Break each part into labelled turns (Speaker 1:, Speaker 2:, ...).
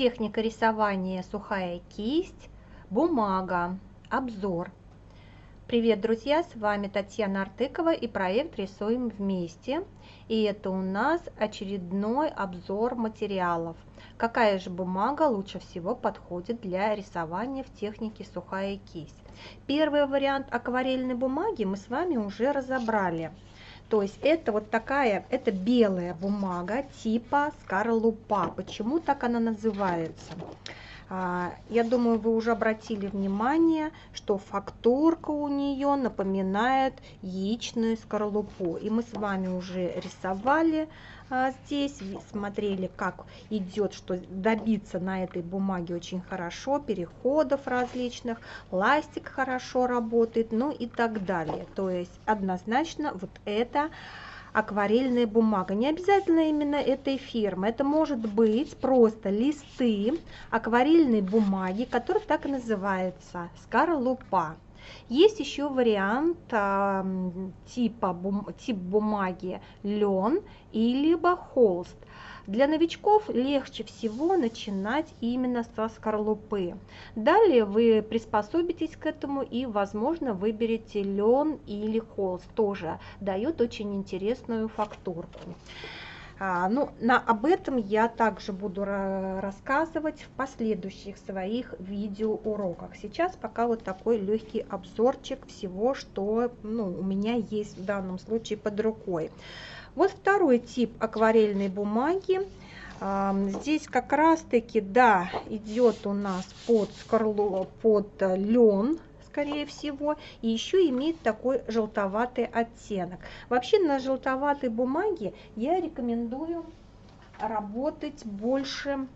Speaker 1: Техника рисования сухая кисть, бумага, обзор. Привет, друзья! С вами Татьяна Артыкова и проект «Рисуем вместе». И это у нас очередной обзор материалов. Какая же бумага лучше всего подходит для рисования в технике сухая кисть? Первый вариант акварельной бумаги мы с вами уже разобрали. То есть это вот такая, это белая бумага типа скорлупа. Почему так она называется? А, я думаю, вы уже обратили внимание, что фактурка у нее напоминает яичную скорлупу. И мы с вами уже рисовали здесь, смотрели, как идет, что добиться на этой бумаге очень хорошо, переходов различных, ластик хорошо работает, ну и так далее. То есть однозначно вот это акварельная бумага. Не обязательно именно этой фирмы. Это может быть просто листы акварельной бумаги, который так и называется скорлупа. Есть еще вариант э, типа бум, тип бумаги лен или холст. Для новичков легче всего начинать именно со скорлупы. Далее вы приспособитесь к этому и, возможно, выберете лен или холст. Тоже дает очень интересную фактурку. А, ну, на, об этом я также буду рассказывать в последующих своих видеоуроках. Сейчас пока вот такой легкий обзорчик всего, что ну, у меня есть в данном случае под рукой. Вот второй тип акварельной бумаги. Здесь как раз-таки, да, идет у нас под, скорлу, под лен, скорее всего, и еще имеет такой желтоватый оттенок. Вообще на желтоватой бумаге я рекомендую работать больше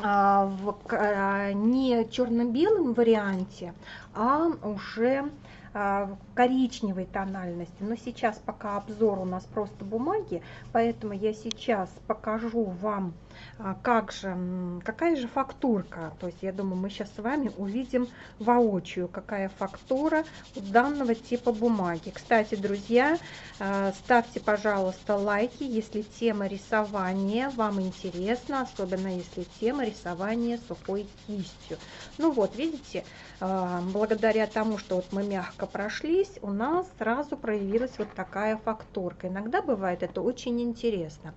Speaker 1: а, в а, не черно-белом варианте, а уже а, коричневой тональности. Но сейчас пока обзор у нас просто бумаги, поэтому я сейчас покажу вам, а, как же, какая же фактурка. То есть я думаю, мы сейчас с вами увидим воочию, какая фактура у данного типа бумаги. Кстати, друзья, а, ставьте, пожалуйста, лайки, если тема рисования вам интересна, особенно если тема рисования сухой кистью. Ну вот, видите, благодаря тому, что вот мы мягко прошлись, у нас сразу проявилась вот такая фактурка. Иногда бывает это очень интересно.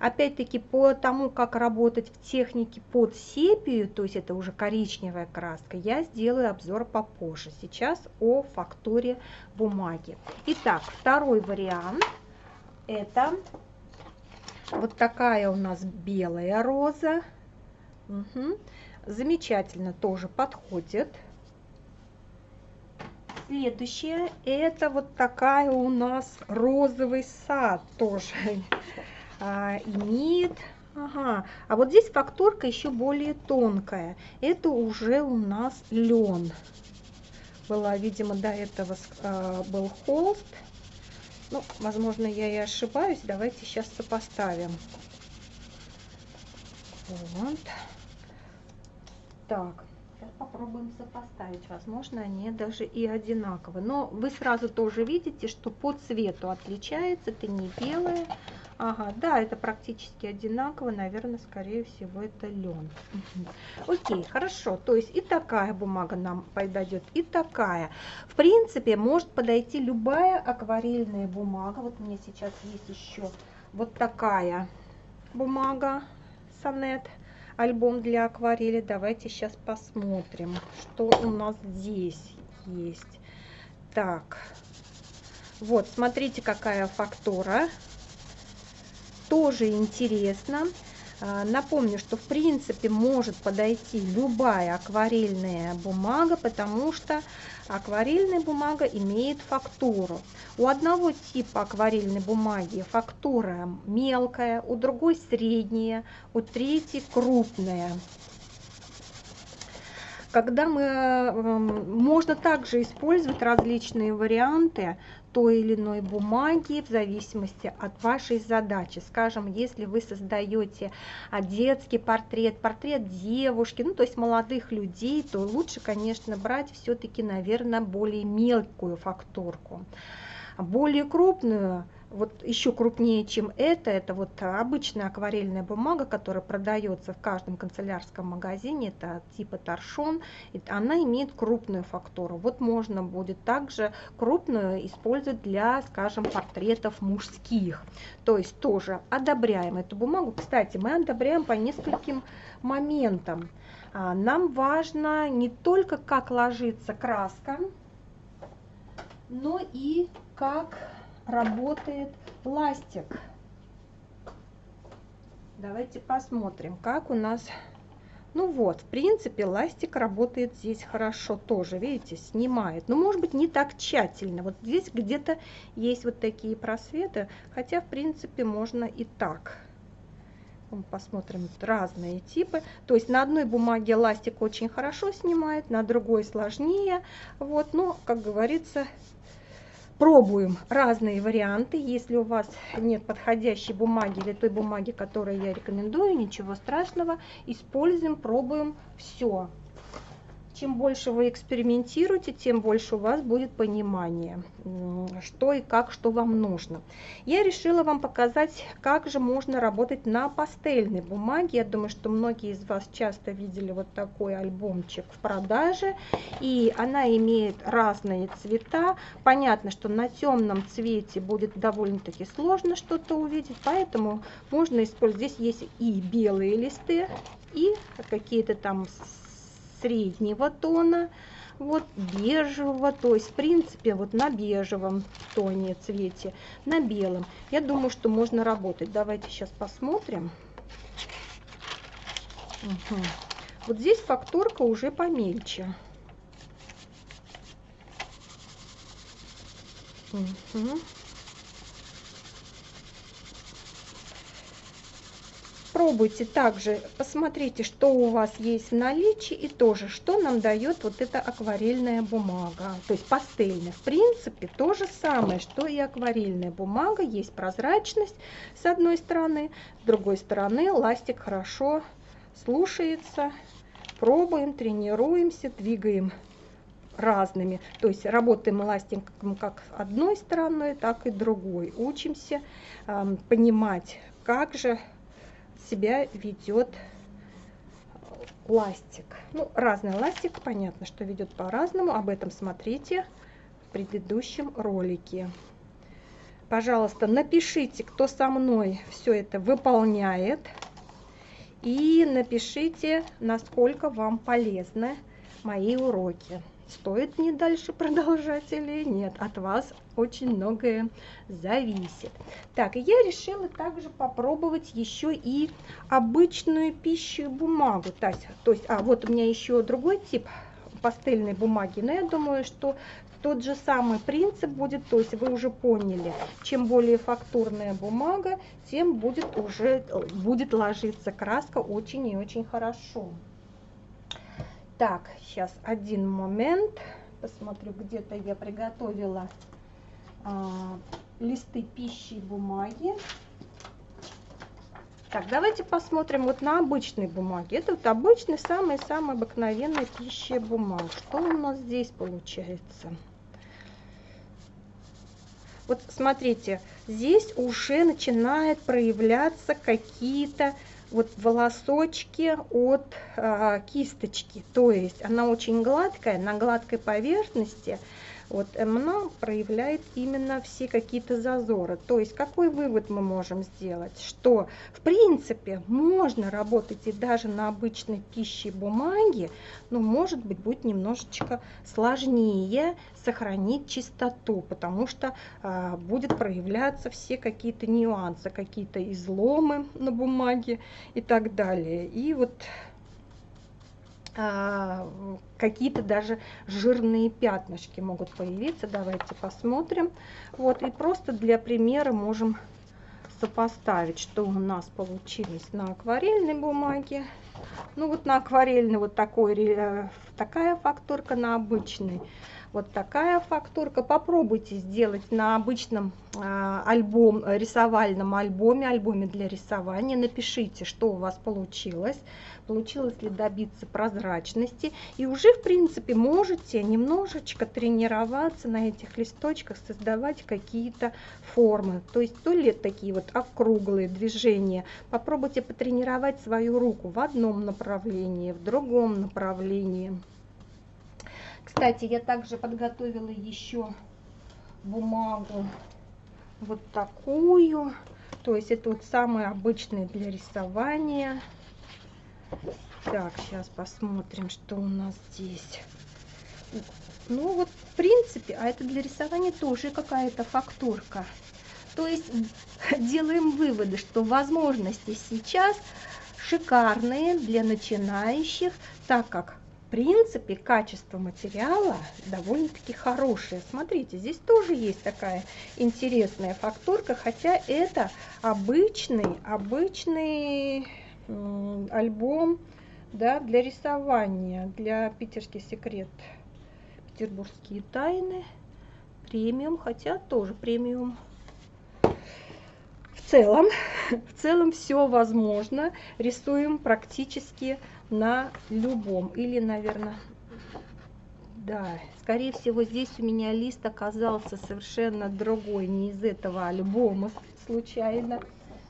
Speaker 1: Опять-таки по тому, как работать в технике под сепию, то есть это уже коричневая краска, я сделаю обзор попозже. Сейчас о фактуре бумаги. Итак, второй вариант это вот такая у нас белая роза. Угу. Замечательно тоже подходит. Следующее, это вот такая у нас розовый сад тоже а, имеет. Ага, а вот здесь фактурка еще более тонкая. Это уже у нас лен. Была, видимо, до этого а, был холст. Ну, возможно, я и ошибаюсь. Давайте сейчас сопоставим. Вот. Так, попробуем сопоставить. Возможно, они даже и одинаковы. Но вы сразу тоже видите, что по цвету отличается. Это не белое. Ага, да, это практически одинаково. Наверное, скорее всего, это лен. Окей, хорошо. То есть и такая бумага нам подойдет, и такая. В принципе, может подойти любая акварельная бумага. Вот меня сейчас есть еще вот такая бумага сонет альбом для акварели. Давайте сейчас посмотрим, что у нас здесь есть. Так, вот, смотрите, какая фактура. Тоже интересно. А, напомню, что в принципе может подойти любая акварельная бумага, потому что акварельная бумага имеет фактуру. У одного типа акварельной бумаги фактура мелкая, у другой средняя, у третьей крупная когда мы, можно также использовать различные варианты той или иной бумаги в зависимости от вашей задачи. Скажем, если вы создаете а, детский портрет, портрет девушки, ну то есть молодых людей, то лучше, конечно, брать все-таки, наверное, более мелкую фактурку. Более крупную вот еще крупнее, чем это, это вот обычная акварельная бумага, которая продается в каждом канцелярском магазине, это типа торшон, она имеет крупную фактуру. Вот можно будет также крупную использовать для, скажем, портретов мужских. То есть тоже одобряем эту бумагу. Кстати, мы одобряем по нескольким моментам. А, нам важно не только как ложится краска, но и как работает ластик. Давайте посмотрим, как у нас... Ну вот, в принципе, ластик работает здесь хорошо тоже, видите, снимает. Но, может быть, не так тщательно. Вот здесь где-то есть вот такие просветы, хотя, в принципе, можно и так. Посмотрим разные типы. То есть на одной бумаге ластик очень хорошо снимает, на другой сложнее. Вот, но, как говорится, Пробуем разные варианты. Если у вас нет подходящей бумаги или той бумаги, которую я рекомендую, ничего страшного. Используем, пробуем все. Чем больше вы экспериментируете, тем больше у вас будет понимание, что и как, что вам нужно. Я решила вам показать, как же можно работать на пастельной бумаге. Я думаю, что многие из вас часто видели вот такой альбомчик в продаже. И она имеет разные цвета. Понятно, что на темном цвете будет довольно-таки сложно что-то увидеть, поэтому можно использовать. Здесь есть и белые листы, и какие-то там среднего тона, вот бежевого, то есть в принципе вот на бежевом тоне цвете, на белом. Я думаю, что можно работать. Давайте сейчас посмотрим. Угу. Вот здесь фактурка уже помельче. Угу. Пробуйте также, посмотрите, что у вас есть в наличии и тоже, что нам дает вот эта акварельная бумага, то есть пастельная. В принципе, то же самое, что и акварельная бумага, есть прозрачность с одной стороны, с другой стороны ластик хорошо слушается. Пробуем, тренируемся, двигаем разными. То есть работаем эластиком как одной стороной, так и другой. Учимся э, понимать, как же себя ведет ластик. Ну, разный ластик, понятно, что ведет по-разному. Об этом смотрите в предыдущем ролике. Пожалуйста, напишите, кто со мной все это выполняет. И напишите, насколько вам полезны мои уроки стоит мне дальше продолжать или нет. От вас очень многое зависит. Так, и я решила также попробовать еще и обычную пищу бумагу. То есть, то есть, а вот у меня еще другой тип пастельной бумаги, но я думаю, что тот же самый принцип будет, то есть вы уже поняли, чем более фактурная бумага, тем будет уже будет ложиться краска очень и очень хорошо. Так, сейчас один момент. Посмотрю, где-то я приготовила а, листы пищи и бумаги. Так, давайте посмотрим вот на обычной бумаге. Это вот обычный, самый-самый обыкновенный пища бумаг. Что у нас здесь получается? Вот смотрите, здесь уже начинает проявляться какие-то вот волосочки от а, кисточки. То есть она очень гладкая, на гладкой поверхности вот она проявляет именно все какие-то зазоры. То есть какой вывод мы можем сделать? Что в принципе можно работать и даже на обычной пище бумаге, но может быть будет немножечко сложнее сохранить чистоту, потому что а, будет проявляться все какие-то нюансы, какие-то изломы на бумаге и так далее. И вот какие-то даже жирные пятнышки могут появиться. Давайте посмотрим. Вот и просто для примера можем сопоставить, что у нас получилось на акварельной бумаге. Ну вот на акварельной вот такой, э, такая фактурка, на обычной Вот такая фактурка. Попробуйте сделать на обычном э, альбом, рисовальном альбоме, альбоме для рисования. Напишите, что у вас получилось, получилось ли добиться прозрачности. И уже, в принципе, можете немножечко тренироваться на этих листочках, создавать какие-то формы. То есть то ли такие вот округлые движения. Попробуйте потренировать свою руку в одном направлении, в другом направлении. Кстати, я также подготовила еще бумагу вот такую. То есть это вот самый обычный для рисования. Так, сейчас посмотрим, что у нас здесь. Ну вот, в принципе, а это для рисования тоже какая-то фактурка. То есть делаем выводы, что возможности сейчас шикарные для начинающих, так как принципе, качество материала довольно-таки хорошее. Смотрите, здесь тоже есть такая интересная фактурка, хотя это обычный, обычный альбом да, для рисования, для питерский секрет, петербургские тайны, премиум, хотя тоже премиум. В целом, в целом все возможно. Рисуем практически на любом. Или, наверное, да, скорее всего, здесь у меня лист оказался совершенно другой, не из этого альбома случайно.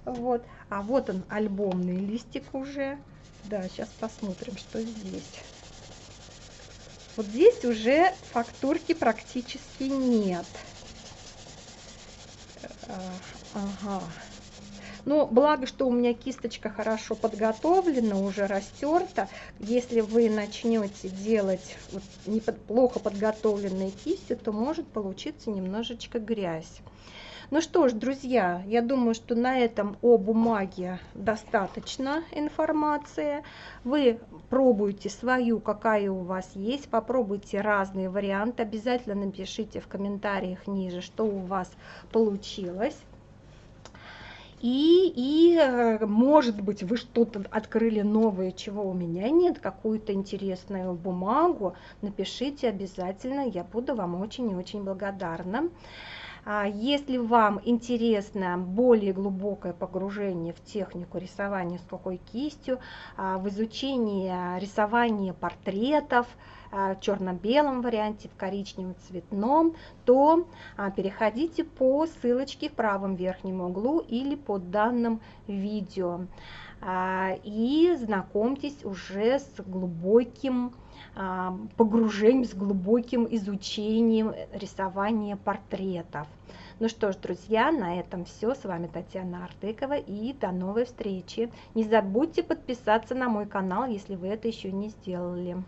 Speaker 1: Вот. А вот он, альбомный листик уже. Да, сейчас посмотрим, что здесь. Вот здесь уже фактурки практически нет. Э, ага. Но благо, что у меня кисточка хорошо подготовлена, уже растерта. Если вы начнете делать вот не плохо подготовленные кисти, то может получиться немножечко грязь. Ну что ж, друзья, я думаю, что на этом о бумаге достаточно информации. Вы пробуйте свою, какая у вас есть, попробуйте разные варианты. Обязательно напишите в комментариях ниже, что у вас получилось. И, и, э, может быть, вы что-то открыли новое, чего у меня нет, какую-то интересную бумагу, напишите обязательно, я буду вам очень и очень благодарна. А если вам интересно более глубокое погружение в технику рисования сухой кистью, а, в изучение рисования портретов, в черно-белом варианте, в коричневом цветном, то а, переходите по ссылочке в правом верхнем углу или под данным видео. А, и знакомьтесь уже с глубоким а, погружением, с глубоким изучением рисования портретов. Ну что ж, друзья, на этом все. С вами Татьяна Артыкова и до новой встречи. Не забудьте подписаться на мой канал, если вы это еще не сделали.